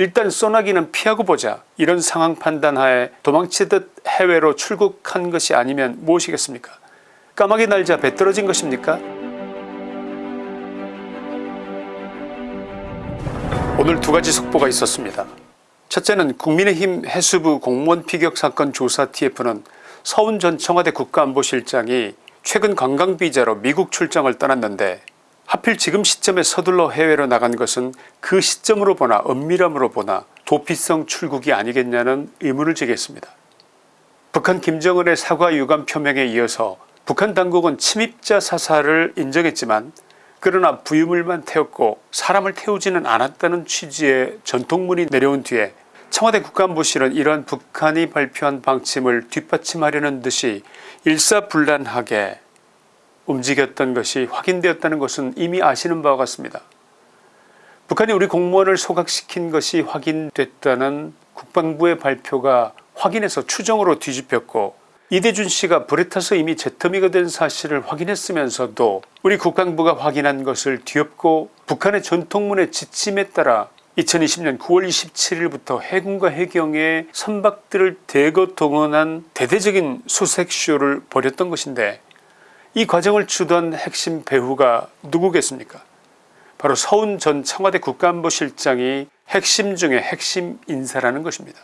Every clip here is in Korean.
일단 소나기는 피하고 보자. 이런 상황 판단하에 도망치듯 해외로 출국한 것이 아니면 무엇이겠습니까? 까마귀 날자 배 떨어진 것입니까? 오늘 두 가지 속보가 있었습니다. 첫째는 국민의힘 해수부 공무원 피격 사건 조사 TF는 서훈 전 청와대 국가안보실장이 최근 관광비자로 미국 출장을 떠났는데 하필 지금 시점에 서둘러 해외로 나간 것은 그 시점으로 보나 엄밀함으로 보나 도피성 출국이 아니겠냐는 의문을 제기했습니다. 북한 김정은의 사과 유감 표명에 이어서 북한 당국은 침입자 사살을 인정했지만 그러나 부유물만 태웠고 사람을 태우지는 않았다는 취지의 전통문이 내려온 뒤에 청와대 국가안보실은 이러한 북한이 발표한 방침을 뒷받침하려는 듯이 일사불란하게 움직였던 것이 확인되었다는 것은 이미 아시는 바와 같습니다. 북한이 우리 공무원을 소각시킨 것이 확인됐다는 국방부의 발표가 확인해서 추정으로 뒤집혔고 이대준 씨가 불에 타서 이미 재터미가 된 사실을 확인했으면서도 우리 국방부가 확인한 것을 뒤엎고 북한의 전통문의 지침에 따라 2020년 9월 27일부터 해군과 해경의 선박들을 대거 동원한 대대적인 수색쇼를 벌였던 것인데 이 과정을 주도한 핵심 배후가 누구겠습니까 바로 서훈 전 청와대 국가안보실장이 핵심 중의 핵심 인사라는 것입니다.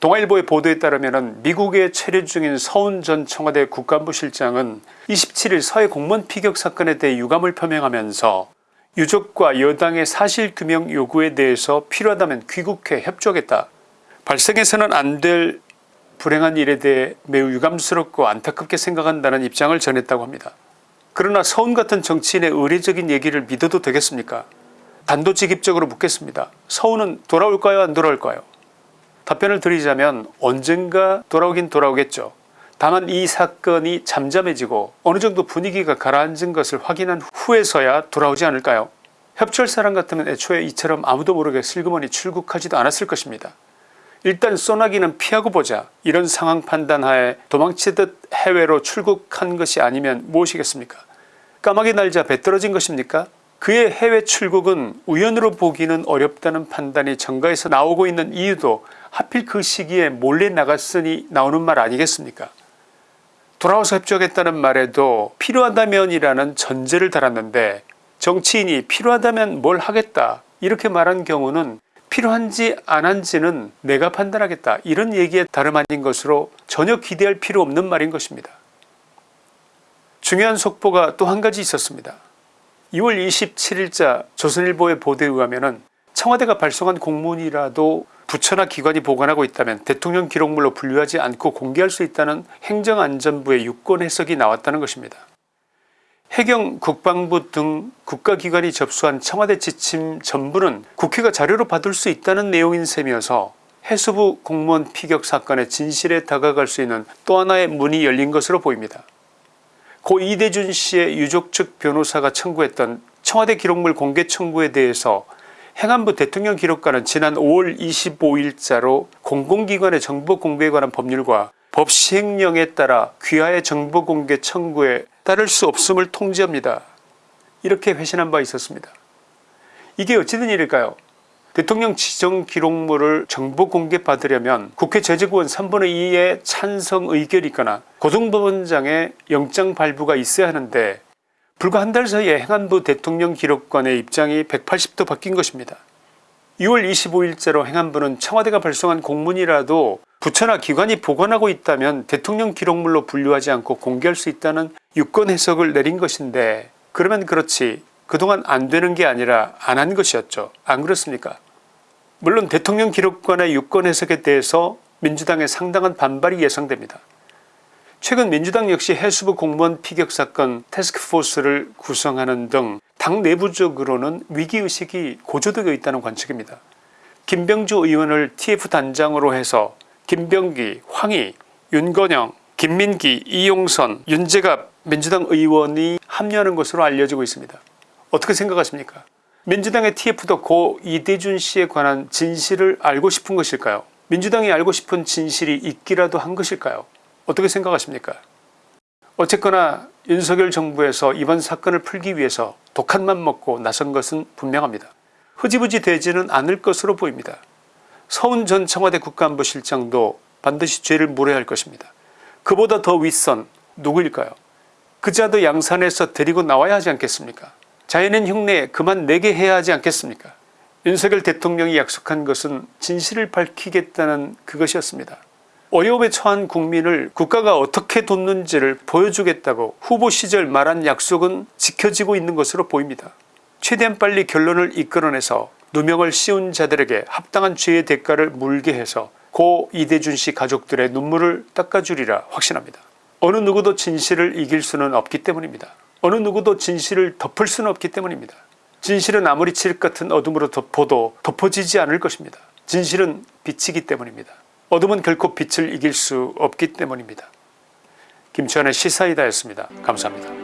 동아일보의 보도에 따르면 미국에 체류 중인 서훈 전 청와대 국가안보실장은 27일 서해 공무원 피격 사건에 대해 유감을 표명하면서 유족과 여당의 사실규명 요구에 대해서 필요하다면 귀국해 협조하겠다. 발생해서는 안 될 불행한 일에 대해 매우 유감스럽고 안타깝게 생각한다는 입장을 전했다고 합니다. 그러나 서훈 같은 정치인의 의례적인 얘기를 믿어도 되겠습니까 단도직입적으로 묻겠습니다. 서훈은 돌아올까요 안 돌아올까요 답변을 드리자면 언젠가 돌아오긴 돌아오겠죠. 다만 이 사건이 잠잠해지고 어느 정도 분위기가 가라앉은 것을 확인한 후에서야 돌아오지 않을까요 협조할 사람 같으면 애초에 이처럼 아무도 모르게 슬그머니 출국하지도 않았을 것입니다. 일단 소나기는 피하고 보자. 이런 상황 판단하에 도망치듯 해외로 출국한 것이 아니면 무엇이겠습니까? 까마귀 날자 배 떨어진 것입니까? 그의 해외 출국은 우연으로 보기는 어렵다는 판단이 정가에서 나오고 있는 이유도 하필 그 시기에 몰래 나갔으니 나오는 말 아니겠습니까? 돌아와서 협조하겠다는 말에도 필요하다면 이라는 전제를 달았는데 정치인이 필요하다면 뭘 하겠다 이렇게 말한 경우는 필요한지 안 한지는 내가 판단하겠다 이런 얘기에 다름 아닌 것으로 전혀 기대할 필요 없는 말인 것입니다. 중요한 속보가 또 한 가지 있었습니다. 2월 27일자 조선일보의 보도에 의하면 청와대가 발송한 공문이라도 부처나 기관이 보관하고 있다면 대통령 기록물로 분류하지 않고 공개할 수 있다는 행정안전부의 유권 해석이 나왔다는 것입니다. 해경 국방부 등 국가기관이 접수한 청와대 지침 전부는 국회가 자료로 받을 수 있다는 내용인 셈이어서 해수부 공무원 피격 사건의 진실에 다가갈 수 있는 또 하나의 문이 열린 것으로 보입니다. 고 이대준 씨의 유족 측 변호사가 청구했던 청와대 기록물 공개 청구에 대해서 행안부 대통령 기록관은 지난 5월 25일자로 공공기관의 정보 공개에 관한 법률과 법 시행령에 따라 귀하의 정보 공개 청구에 따를 수 없음을 통지합니다. 이렇게 회신한 바 있었습니다. 이게 어찌된 일일까요 대통령 지정 기록물을 정보 공개 받으려면 국회 제재구원 3분의 2의 찬성 의결이 있거나 고등법원장의 영장 발부가 있어야 하는데 불과 한 달 사이에 행안부 대통령 기록관의 입장이 180도 바뀐 것입니다. 6월 25일자로 행안부는 청와대가 발송한 공문이라도 부처나 기관이 보관하고 있다면 대통령 기록물로 분류하지 않고 공개할 수 있다는 유권 해석을 내린 것인데 그러면 그렇지 그동안 안 되는 게 아니라 안 한 것이었죠. 안 그렇습니까 물론 대통령 기록관의 유권 해석에 대해서 민주당의 상당한 반발이 예상됩니다. 최근 민주당 역시 해수부 공무원 피격 사건 태스크포스를 구성하는 등 당 내부적으로는 위기의식이 고조되어 있다는 관측입니다. 김병주 의원을 tf단장으로 해서 김병기, 황희, 윤건영, 김민기, 이용선, 윤재갑 민주당 의원이 합류하는 것으로 알려지고 있습니다. 어떻게 생각하십니까 민주당의 tf도 고 이대준 씨에 관한 진실을 알고 싶은 것일까요 민주당이 알고 싶은 진실이 있기라도 한 것일까요 어떻게 생각하십니까 어쨌거나 윤석열 정부에서 이번 사건을 풀기 위해서 독한 맘 먹고 나선 것은 분명합니다. 흐지부지 되지는 않을 것으로 보입니다. 서훈 전 청와대 국가안보실장도 반드시 죄를 물어야 할 것입니다. 그보다 더 윗선 누구일까요? 그 자도 양산에서 데리고 나와야 하지 않겠습니까? 자연인 흉내 그만 내게 해야 하지 않겠습니까? 윤석열 대통령이 약속한 것은 진실을 밝히겠다는 그것이었습니다. 어려움에 처한 국민을 국가가 어떻게 돕는지를 보여주겠다고 후보 시절 말한 약속은 지켜지고 있는 것으로 보입니다. 최대한 빨리 결론을 이끌어내서 누명을 씌운 자들에게 합당한 죄의 대가를 물게 해서 고 이대준 씨 가족들의 눈물을 닦아주리라 확신합니다. 어느 누구도 진실을 이길 수는 없기 때문입니다. 어느 누구도 진실을 덮을 수는 없기 때문입니다. 진실은 아무리 칠흑 같은 어둠으로 덮어도 덮어지지 않을 것입니다. 진실은 빛이기 때문입니다. 어둠은 결코 빛을 이길 수 없기 때문입니다. 김치환의 시사이다였습니다. 감사합니다.